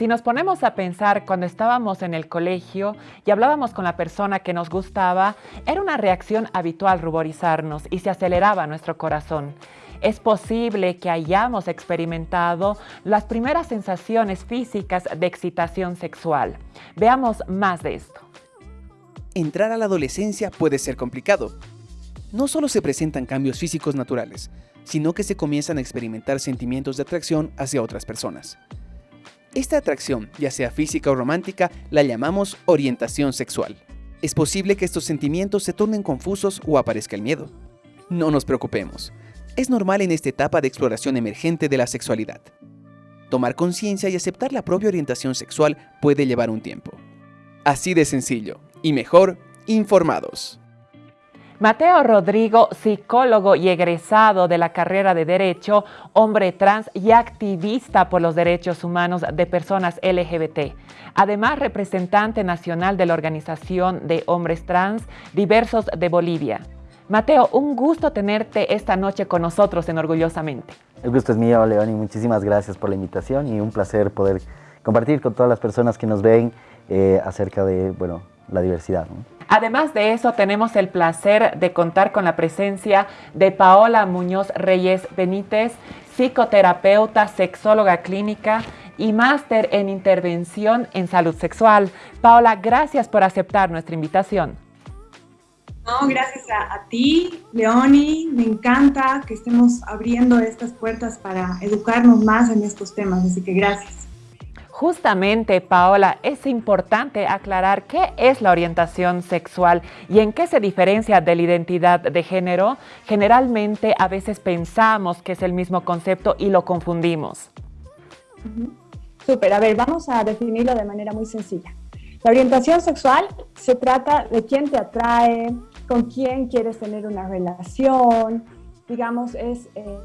Si nos ponemos a pensar cuando estábamos en el colegio y hablábamos con la persona que nos gustaba, era una reacción habitual ruborizarnos y se aceleraba nuestro corazón. Es posible que hayamos experimentado las primeras sensaciones físicas de excitación sexual. Veamos más de esto. Entrar a la adolescencia puede ser complicado. No solo se presentan cambios físicos naturales, sino que se comienzan a experimentar sentimientos de atracción hacia otras personas. Esta atracción, ya sea física o romántica, la llamamos orientación sexual. Es posible que estos sentimientos se tornen confusos o aparezca el miedo. No nos preocupemos. Es normal en esta etapa de exploración emergente de la sexualidad. Tomar conciencia y aceptar la propia orientación sexual puede llevar un tiempo. Así de sencillo, y mejor, informados. Mateo Rodrigo, psicólogo y egresado de la carrera de Derecho, hombre trans y activista por los derechos humanos de personas LGBT. Además, representante nacional de la Organización de Hombres Trans Diversos de Bolivia. Mateo, un gusto tenerte esta noche con nosotros en Orgullosamente. El gusto es mío, León, muchísimas gracias por la invitación y un placer poder compartir con todas las personas que nos ven eh, acerca de bueno, la diversidad. Además de eso, tenemos el placer de contar con la presencia de Paola Muñoz Reyes Benítez, psicoterapeuta, sexóloga clínica y máster en intervención en salud sexual. Paola, gracias por aceptar nuestra invitación. No, gracias a, a, ti, Leoni. Me encanta que estemos abriendo estas puertas para educarnos más en estos temas, así que gracias. Justamente, Paola, es importante aclarar qué es la orientación sexual y en qué se diferencia de la identidad de género. Generalmente, a veces pensamos que es el mismo concepto y lo confundimos. Súper, a ver, vamos a definirlo de manera muy sencilla. La orientación sexual se trata de quién te atrae, con quién quieres tener una relación, digamos, es eh,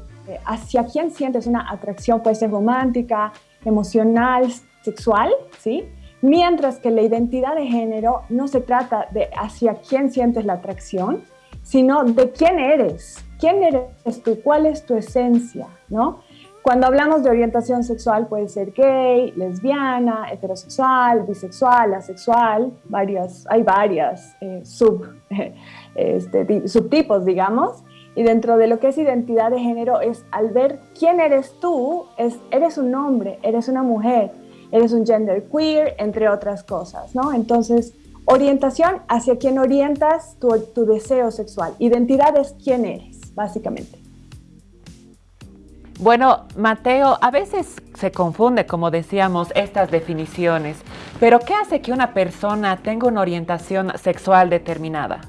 hacia quién sientes una atracción, puede ser romántica, emocional, sexual, ¿sí? Mientras que la identidad de género no se trata de hacia quién sientes la atracción, sino de quién eres, quién eres tú, cuál es tu esencia, ¿no? Cuando hablamos de orientación sexual puede ser gay, lesbiana, heterosexual, bisexual, asexual, varias, hay varias eh, sub, este, subtipos, digamos. Y dentro de lo que es identidad de género es al ver quién eres tú, es, eres un hombre, eres una mujer, eres un gender queer, entre otras cosas, ¿no? Entonces, orientación hacia quién orientas tu, tu deseo sexual. Identidad es quién eres, básicamente. Bueno, Mateo, a veces se confunde, como decíamos, estas definiciones, pero ¿qué hace que una persona tenga una orientación sexual determinada?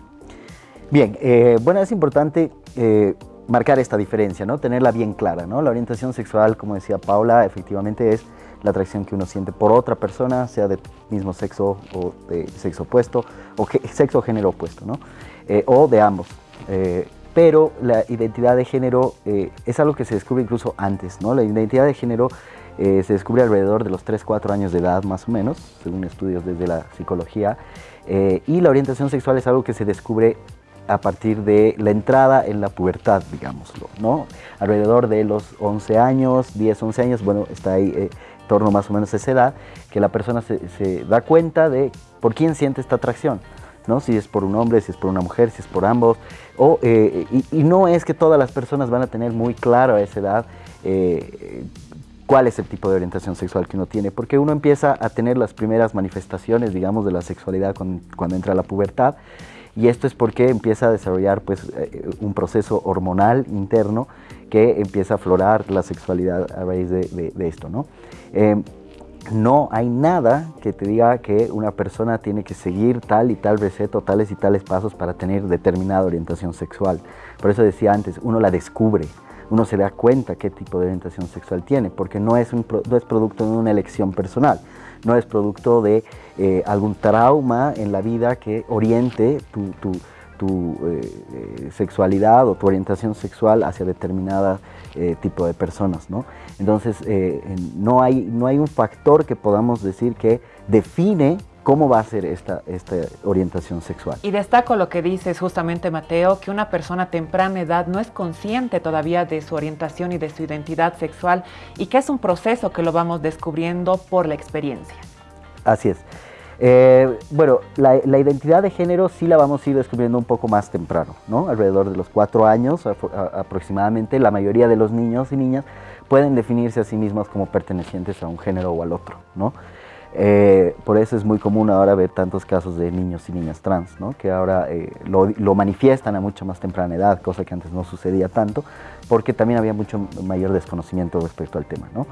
Bien, eh, bueno, es importante eh, marcar esta diferencia, ¿no? Tenerla bien clara, ¿no? La orientación sexual, como decía Paula, efectivamente es la atracción que uno siente por otra persona, sea de mismo sexo o de sexo opuesto, o sexo o género opuesto, ¿no? Eh, o de ambos. pero la identidad de género es algo que se descubre incluso antes, ¿no? La identidad de género se descubre alrededor de los 3-4 años de edad más o menos, según estudios desde la psicología, y la orientación sexual es algo que se descubre a partir de la entrada en la pubertad, digámoslo, ¿no? Alrededor de los 11 años, 10, 11 años, bueno, está ahí eh, en torno más o menos a esa edad, que la persona se, da cuenta de por quién siente esta atracción, ¿no? Si es por un hombre, si es por una mujer, si es por ambos, o, eh, y, no es que todas las personas van a tener muy claro a esa edad eh, cuál es el tipo de orientación sexual que uno tiene, porque uno empieza a tener las primeras manifestaciones, digamos, de la sexualidad cuando, cuando entra la pubertad, y esto es porque empieza a desarrollar pues, eh, un proceso hormonal interno que empieza a aflorar la sexualidad a raíz de, esto. ¿no? Eh, no hay nada que te diga que una persona tiene que seguir tal y tal receta, tales y tales pasos para tener determinada orientación sexual. Por eso decía antes, uno la descubre, uno se da cuenta qué tipo de orientación sexual tiene, porque no es, un, no es producto de una elección personal, no es producto de eh, algún trauma en la vida que oriente tu, eh, eh, sexualidad o tu orientación sexual hacia determinada tipo de personas. ¿no? Entonces, no, hay, no hay un factor que podamos decir que define cómo va a ser esta, esta orientación sexual. Y destaco lo que dices justamente, Mateo, que una persona a temprana edad no es consciente todavía de su orientación y de su identidad sexual y que es un proceso que lo vamos descubriendo por la experiencia. Así es. Eh, bueno, la, identidad de género sí la vamos a ir descubriendo un poco más temprano, ¿no? Alrededor de los cuatro años aproximadamente, la mayoría de los niños y niñas pueden definirse a sí mismos como pertenecientes a un género o al otro, ¿no? Eh, por eso es muy común ahora ver tantos casos de niños y niñas trans, ¿no? que ahora eh, lo, manifiestan a mucha más temprana edad, cosa que antes no sucedía tanto, porque también había mucho mayor desconocimiento respecto al tema. ¿no?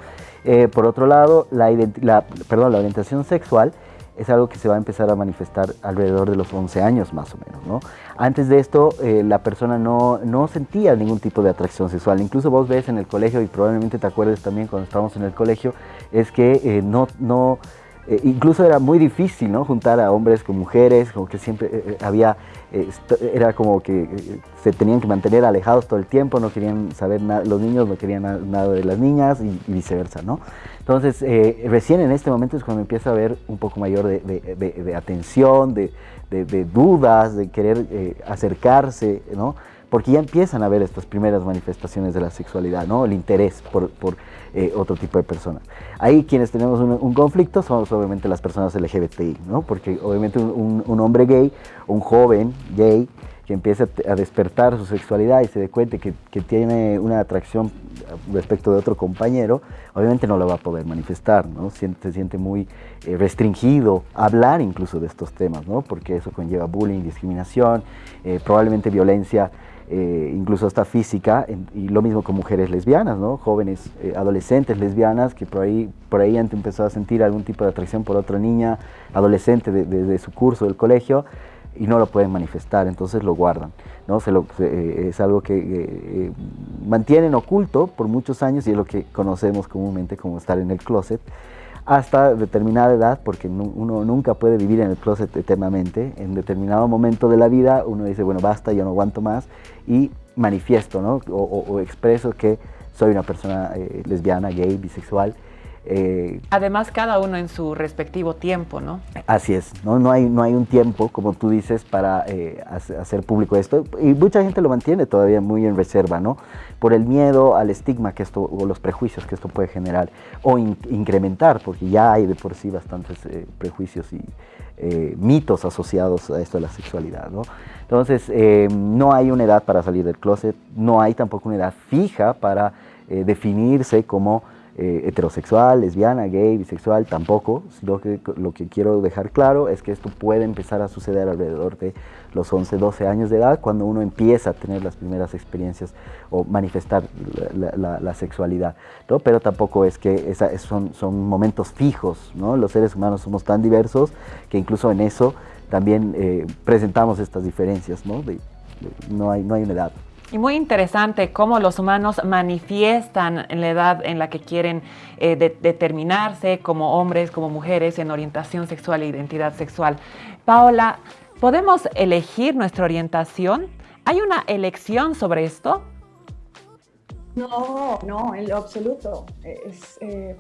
por otro lado, la, perdón, la orientación sexual es algo que se va a empezar a manifestar alrededor de los 11 años más o menos. ¿no? Antes de esto, eh, la persona no, no, sentía ningún tipo de atracción sexual. Incluso vos ves en el colegio, y probablemente te acuerdes también cuando estábamos en el colegio, es que eh, no, no eh, incluso era muy difícil ¿no? juntar a hombres con mujeres, como que siempre eh, eh, había, era como que se tenían que mantener alejados todo el tiempo, no querían saber nada, los niños no querían nada de las niñas y, viceversa, ¿no? Entonces, recién en este momento es cuando empieza a haber un poco mayor de, de atención, de, dudas, de querer acercarse, ¿no? Porque ya empiezan a ver estas primeras manifestaciones de la sexualidad, ¿no? el interés por, eh, otro tipo de personas. Ahí quienes tenemos un, conflicto somos obviamente las personas LGBTI, ¿no? porque obviamente un, hombre gay, un joven gay, que empieza a despertar su sexualidad y se dé cuenta que, tiene una atracción respecto de otro compañero, obviamente no lo va a poder manifestar, ¿no? se siente muy eh, restringido hablar incluso de estos temas, ¿no? porque eso conlleva bullying, discriminación, eh, probablemente violencia eh, incluso hasta física, y lo mismo con mujeres lesbianas, ¿no? jóvenes, eh, adolescentes lesbianas que por ahí, por ahí han empezado a sentir algún tipo de atracción por otra niña adolescente de, su curso del colegio y no lo pueden manifestar, entonces lo guardan. ¿no? Se lo, eh, es algo que mantienen oculto por muchos años y es lo que conocemos comúnmente como estar en el closet hasta determinada edad, porque uno nunca puede vivir en el closet eternamente. En determinado momento de la vida uno dice, bueno, basta, yo no aguanto más, y manifiesto, ¿no? O, expreso que soy una persona eh, lesbiana, gay, bisexual, eh, Además, cada uno en su respectivo tiempo, ¿no? Así es, no, no, hay, no hay un tiempo, como tú dices, para eh, hacer público esto. Y mucha gente lo mantiene todavía muy en reserva, ¿no? Por el miedo al estigma que esto, o los prejuicios que esto puede generar, o incrementar, porque ya hay de por sí bastantes eh, prejuicios y mitos asociados a esto de la sexualidad, ¿no? Entonces, no hay una edad para salir del closet, no hay tampoco una edad fija para definirse como eh, heterosexual, lesbiana, gay, bisexual, tampoco, sino que lo que quiero dejar claro es que esto puede empezar a suceder alrededor de los 11, 12 años de edad, cuando uno empieza a tener las primeras experiencias o manifestar la, sexualidad, ¿no? pero tampoco es que esa, son, son momentos fijos, ¿no? los seres humanos somos tan diversos que incluso en eso también eh, presentamos estas diferencias, ¿no? no, hay, no hay una edad. Y muy interesante cómo los humanos manifiestan la edad en la que quieren eh, determinarse como hombres, como mujeres, en orientación sexual e identidad sexual. Paola, ¿podemos elegir nuestra orientación? ¿Hay una elección sobre esto? No, no, en lo absoluto. Eh,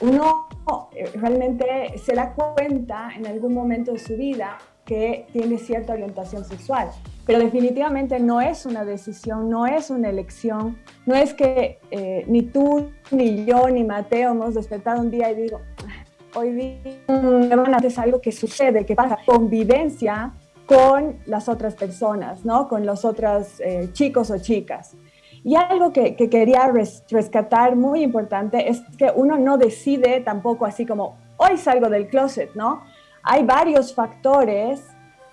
uno eh, realmente se da cuenta en algún momento de su vida que tiene cierta orientación sexual, pero definitivamente no es una decisión, no es una elección, no es que eh, ni tú, ni yo, ni Mateo hemos despertado un día y digo, ah, hoy día hacer algo que sucede, que pasa, convivencia con las otras personas, ¿no? con los otros eh, chicos o chicas. Y algo que quería rescatar muy importante es que uno no decide tampoco así como, hoy salgo del closet, ¿no? Hay varios factores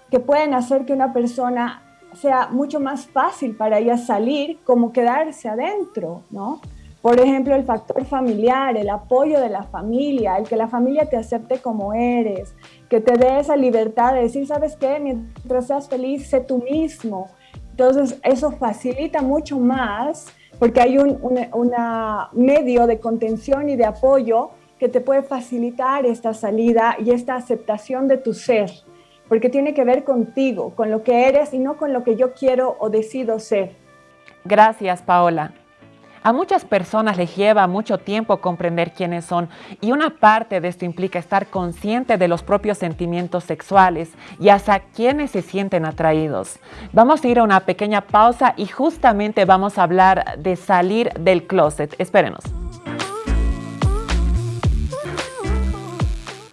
que pueden hacer que una persona sea mucho más fácil para ella salir como quedarse adentro, ¿no? Por ejemplo, el factor familiar, el apoyo de la familia, el que la familia te acepte como eres, que te dé esa libertad de decir, ¿sabes qué? Mientras seas feliz, sé tú mismo. Entonces, eso facilita mucho más porque hay un medio de contención y de apoyo que te puede facilitar esta salida y esta aceptación de tu ser, porque tiene que ver contigo, con lo que eres y no con lo que yo quiero o decido ser. Gracias, Paola. A muchas personas les lleva mucho tiempo comprender quiénes son y una parte de esto implica estar consciente de los propios sentimientos sexuales y hasta quiénes se sienten atraídos. Vamos a ir a una pequeña pausa y justamente vamos a hablar de salir del closet. Espérenos.